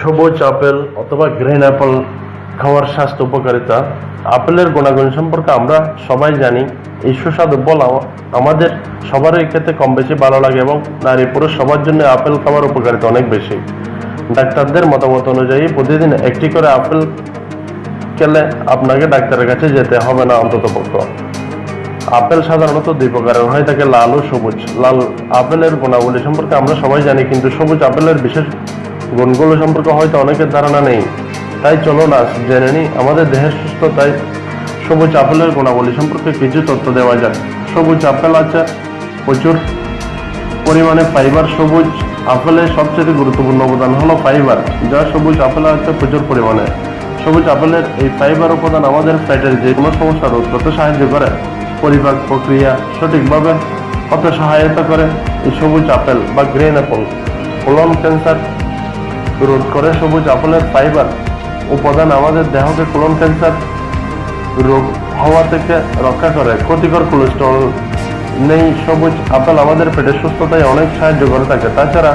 সবুজ আপেল অথবা green Apple খাওয়ার স্বাস্থ্য উপকারিতা। আপেলের গুণাগুণ সম্পর্কে আমরা সবাই জানি। এই সুস্বাদু ফল আমাদের সবারই খেতে কম বেশি ভালো লাগে এবং নারী পুরুষ সবার জন্য আপেল খাওয়ার উপকারিতা অনেক বেশি। ডাক্তারদের মতামত অনুযায়ী প্রতিদিন একটি করে আপেল খেলে আপনাকে ডাক্তারের কাছে যেতে হবে না অন্তত পক্ষ। আপেল সাধারণত দুই প্রকারের হয়ে থাকে লাল ও সবুজ। লাল আপেলের গুণাবলী সম্পর্কে আমরা সবাই জানি, কিন্তু সবুজ আপেলের বিশেষ গুণগুলো সম্পর্কে হয়তো অনেকের ধারণা নেই। তাই চলো না, জেনে নিই আমাদের দেহের সুস্থতায় সবুজ আপেলের গুণাবলী সম্পর্কে কিছু তথ্য দেওয়া যাক। সবুজ আপেল আছে, প্রচুর পরিমাণে ফাইবার সবুজ। আপেলের সবচেয়ে গুরুত্বপূর্ণ উপাদান হলো ফাইবার যা সবুজ আপেলে আছে, প্রচুর পরিমাণে। সবুজ আপেলের এই ফাইবার উপাদান আমাদের পেটের যে কোনো সমস্যা রোধ করতে সাহায্য করে। পরিপাক প্রক্রিয়া সঠিকভাবে হতে সহায়তা করে। এই সবুজ আপেল বা গ্রিন অ্যাপল কোলন ক্যান্সার রোধ করে সবুজ আপেলের ফাইবার উপাদান আমাদের দেহকে কোলন ক্যান্সার রোগ হওয়া থেকে রক্ষা করে। ক্ষতিকর কোলেস্ট্রল নেই, সবুজ আপেল আমাদের পেটের সুস্থতায় অনেক সাহায্য করে থাকে। তাছাড়া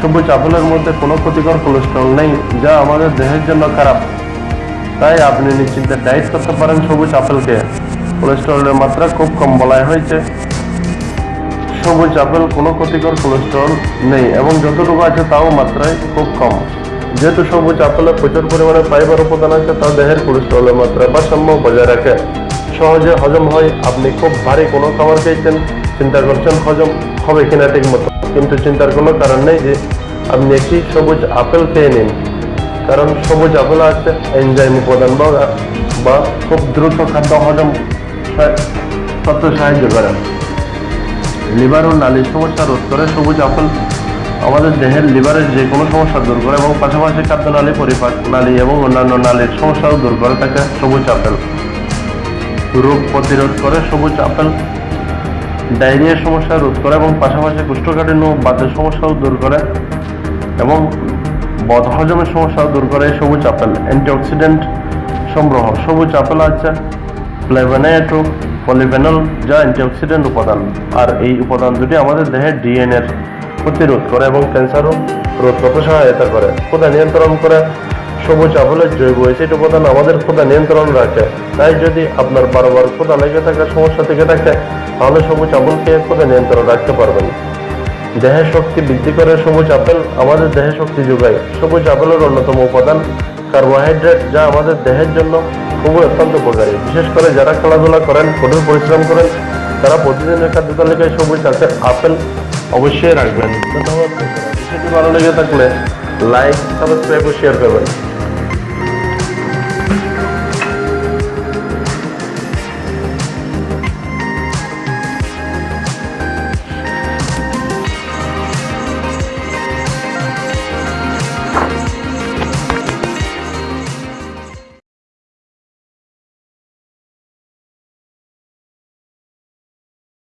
সবুজ আপেলের মধ্যে কোনো ক্ষতিকর কোলেস্ট্রল নেই, যা আমাদের দেহের জন্য খারাপ। তাই আপনি নিশ্চিন্তে ডায়েট করতে পারেন সবুজ আপেলকে। কোলেস্ট্রলের মাত্রা খুব কম বলাই হয়েছে। সবুজ আপেল কোনো ক্ষতিকর কোলেস্ট্রল নেই এবং যতটুকু আছে তাও মাত্রায় খুব কম। যেহেতু সবুজ আপেলে প্রচুর পরিমাণে ফাইবার উপাদান আছে তা দেহের কোলেস্ট্রলের মাত্রা ভারসাম্য বজায় রাখে। সহজে হজম হয়, আপনি খুব ভারী কোনো খাবার খেয়েছেন, চিন্তা করছেন হজম হবে কিনা ঠিক মতো। কিন্তু চিন্তার কোনো কারণ নেই যে আপনি একটি সবুজ আপেল খেয়ে নিন। কারণ সবুজ আপেল আছে এনজাইম উপাদান বা বা খুব দ্রুত খাদ্য হজম করতে সাহায্য করে। লিভার ও নালির সমস্যা রোধ করে সবুজ আপেল আমাদের দেহের লিভারের যে কোনো সমস্যা দূর করে এবং পাশাপাশি খাদ্য নালী পরিপাক নালী এবং অন্যান্য নালীর সমস্যাও দূর করে থাকে সবুজ আপেল। রোগ প্রতিরোধ করে সবুজ আপেল। ডায়রিয়ার সমস্যা রোধ করে এবং পাশাপাশি কুষ্ঠকাঠিন্য, বাতের সমস্যাও দূর করে এবং বদহজমের সমস্যাও দূর করে সবুজ আপেল। অ্যান্টিঅক্সিডেন্ট সংগ্রহ। সবুজ আপেল আছে, ফ্লেভেনাইট ও পলিফেনল যা অ্যান্টিঅক্সিডেন্ট উপাদান। আর এই উপাদান দুটি আমাদের দেহের ডিএনএর প্রতিরোধ করে এবং ক্যান্সারও রোধ করতে সহায়তা করে। ক্ষুধা নিয়ন্ত্রণ করে। সবুজ আপেলের জৈব অ্যাসিড উপাদান আমাদের ক্ষুধা নিয়ন্ত্রণ রাখে। তাই যদি আপনার বারবার ক্ষুধা লেগে থাকার সমস্যা থেকে থাকে, তাহলে সবুজ আপেল খেয়ে নিয়ন্ত্রণ রাখতে পারবেন। দেহের শক্তি বৃদ্ধি করে সবুজ আপেল আমাদের দেহে শক্তি যোগায়। সবুজ আপেলের অন্যতম উপাদান কার্বোহাইড্রেট যা আমাদের দেহের জন্য খুবই অত্যন্ত উপকারী। বিশেষ করে যারা খেলাধুলা করেন, কঠোর পরিশ্রম করেন, তারা প্রতিদিনের খাদ্য তালিকায় সবুজ আছে, আপেল অবশ্যই রাখবেন। ধন্যবাদ। বিষয়টি ভালো লেগে থাকলে লাইক, সাবস্ক্রাইব ও শেয়ার করবেন।